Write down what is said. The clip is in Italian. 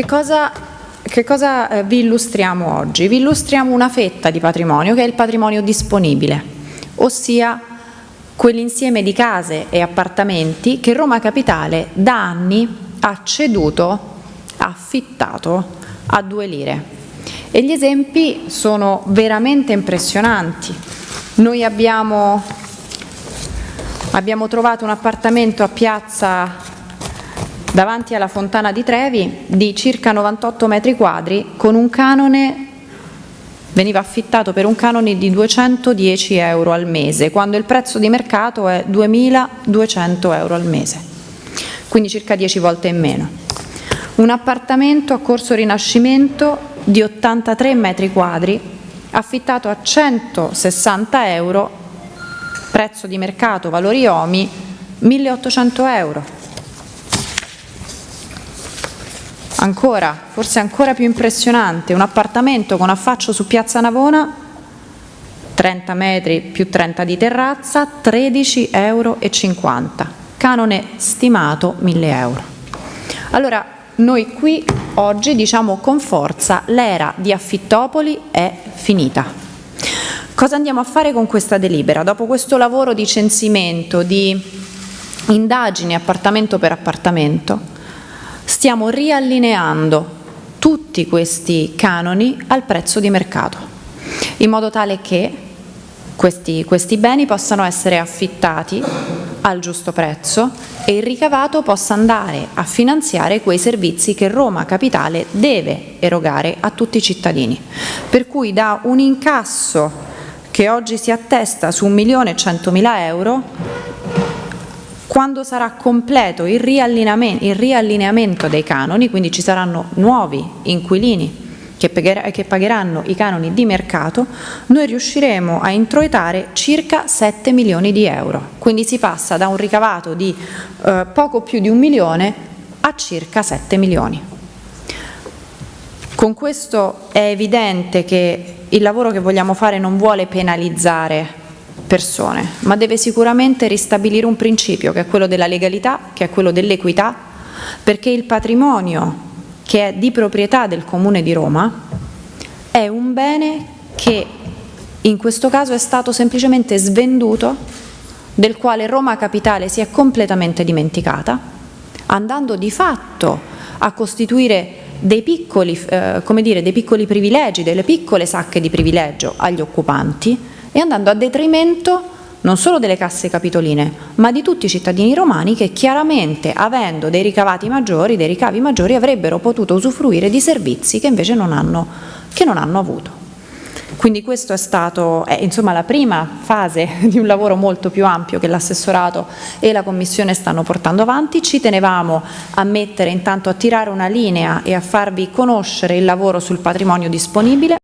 Che cosa, che cosa eh, vi illustriamo oggi? Vi illustriamo una fetta di patrimonio che è il patrimonio disponibile, ossia quell'insieme di case e appartamenti che Roma Capitale da anni ha ceduto, affittato a due lire. E gli esempi sono veramente impressionanti. Noi abbiamo, abbiamo trovato un appartamento a piazza davanti alla Fontana di Trevi di circa 98 metri quadri con un canone veniva affittato per un canone di 210 euro al mese, quando il prezzo di mercato è 2.200 euro al mese, quindi circa 10 volte in meno. Un appartamento a Corso Rinascimento di 83 metri quadri, affittato a 160 euro, prezzo di mercato, valori OMI, 1.800 euro. Ancora, forse ancora più impressionante, un appartamento con affaccio su Piazza Navona, 30 metri più 30 di terrazza, 13,50 euro, canone stimato 1000 euro. Allora, noi qui oggi diciamo con forza l'era di Affittopoli è finita. Cosa andiamo a fare con questa delibera? Dopo questo lavoro di censimento, di indagini appartamento per appartamento, stiamo riallineando tutti questi canoni al prezzo di mercato, in modo tale che questi, questi beni possano essere affittati al giusto prezzo e il ricavato possa andare a finanziare quei servizi che Roma Capitale deve erogare a tutti i cittadini. Per cui da un incasso che oggi si attesta su 1.100.000 euro quando sarà completo il riallineamento, il riallineamento dei canoni, quindi ci saranno nuovi inquilini che, pagheranno i canoni di mercato, noi riusciremo a introitare circa 7 milioni di euro. Quindi si passa da un ricavato di eh, poco più di un milione a circa 7 milioni. Con questo è evidente che il lavoro che vogliamo fare non vuole penalizzare persone, ma deve sicuramente ristabilire un principio che è quello della legalità, che è quello dell'equità, perché il patrimonio che è di proprietà del Comune di Roma è un bene che in questo caso è stato semplicemente svenduto, del quale Roma Capitale si è completamente dimenticata, andando di fatto a costituire dei piccoli, eh, dire, dei piccoli privilegi, delle piccole sacche di privilegio agli occupanti, e andando a detrimento non solo delle casse capitoline, ma di tutti i cittadini romani che chiaramente, avendo dei ricavati maggiori, dei ricavi maggiori, avrebbero potuto usufruire di servizi che invece non hanno, non hanno avuto. Quindi questo è è, insomma, la prima fase di un lavoro molto più ampio che l'assessorato e la Commissione stanno portando avanti. Ci tenevamo a mettere intanto a tirare una linea e a farvi conoscere il lavoro sul patrimonio disponibile.